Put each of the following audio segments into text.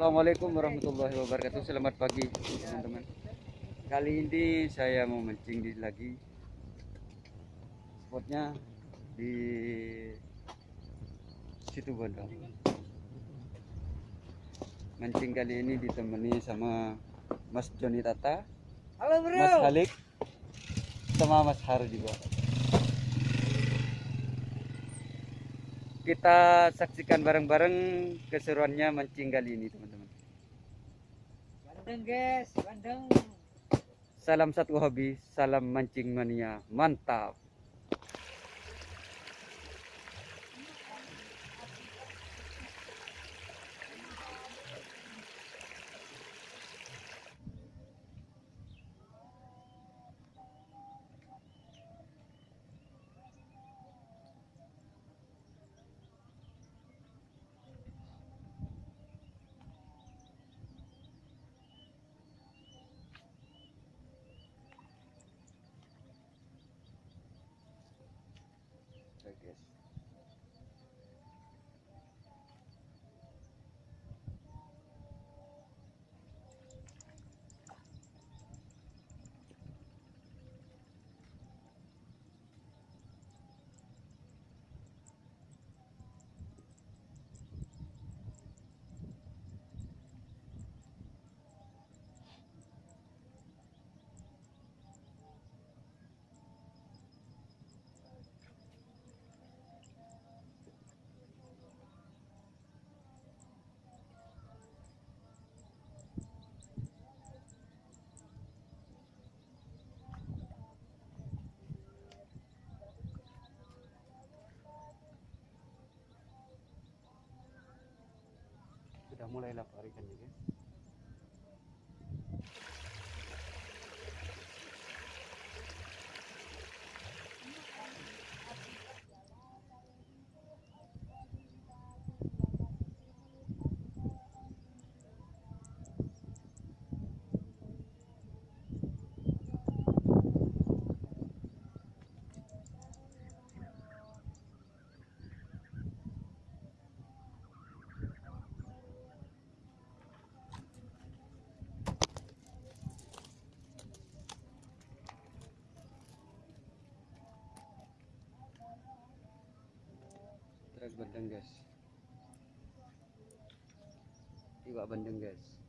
Assalamualaikum warahmatullahi wabarakatuh. Selamat pagi teman-teman. Kali ini saya mau mancing di lagi. Spotnya di situ Bondo. Mancing kali ini ditemani sama Mas Joni Tata, Halo Mas Halik, sama Mas Har juga. Kita saksikan bareng-bareng keseruannya mancing kali ini teman-teman. Bandeng guys, bandeng. Salam satu hobi, salam mancing mania, mantap. Oke, guys. Mulai lapar guys. Bandeng guys. Iwak bandeng guys.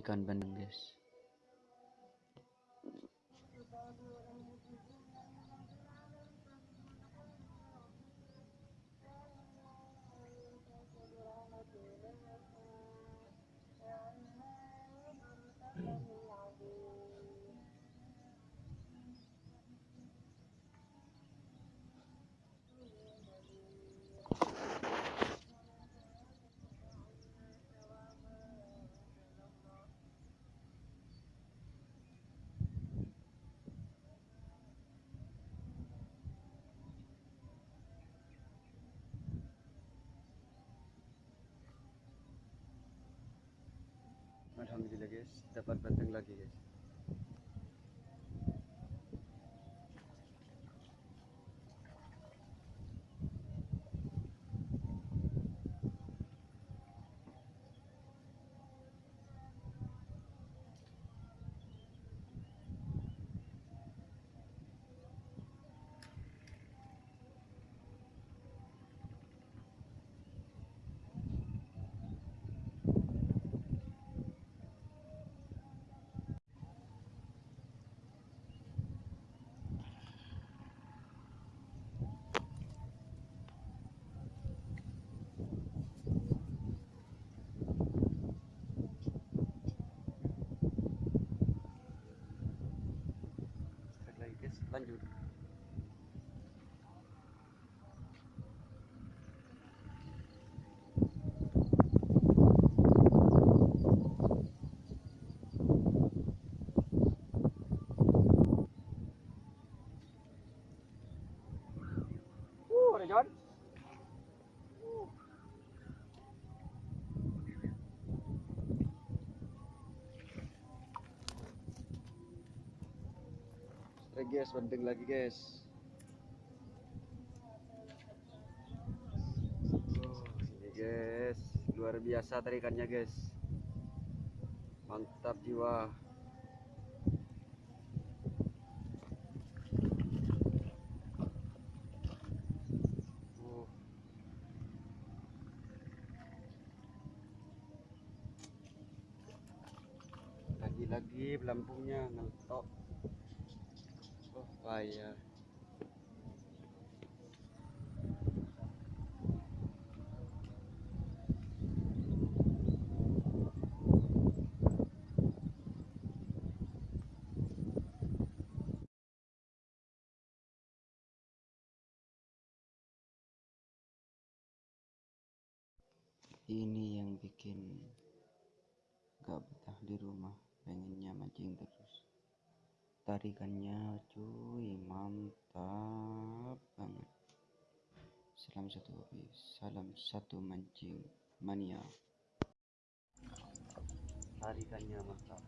Ikan bandeng guys Alhamdulillah guys. Dapat bandeng lagi guys Strike lagi guys lanjut Uh, ada John. Strike guys, bandeng lagi guys. Ini guys, luar biasa tarikannya guys. Mantap jiwa. Lagi-lagi pelampungnya ngetok. Payah. Ini yang bikin gak betah di rumah, pengennya mancing terus. Tarikannya cuy, mantap banget. Salam satu hobi, salam satu mancing mania. Tarikannya mantap.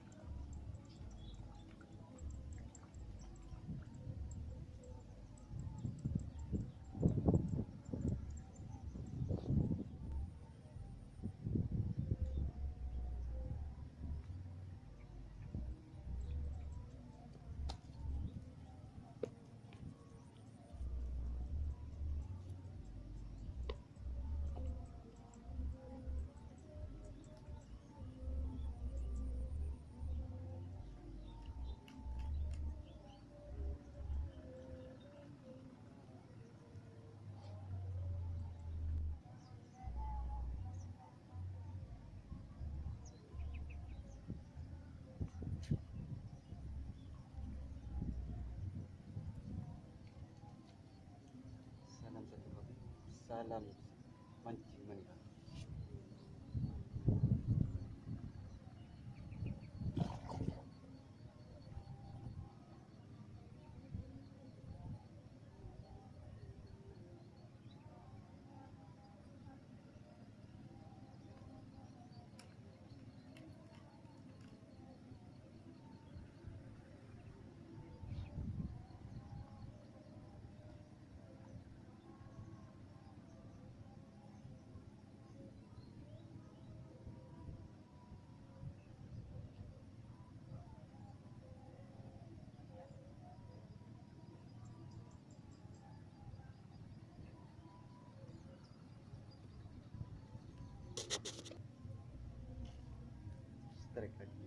Salam mancing mania. correct, correct.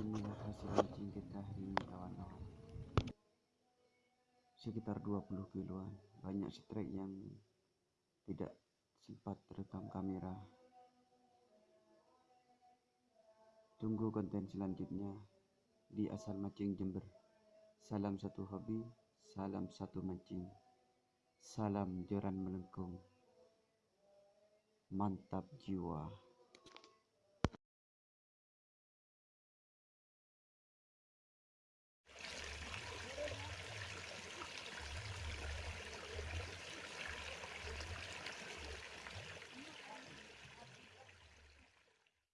Inilah hasil mancing kita hari ini kawan-kawan. Sekitar 20 kiloan. Banyak strike yang tidak sempat terekam kamera. Tunggu konten selanjutnya di Asal Mancing Jember. Salam satu hobi, salam satu mancing. Salam joran melengkung. Mantap jiwa.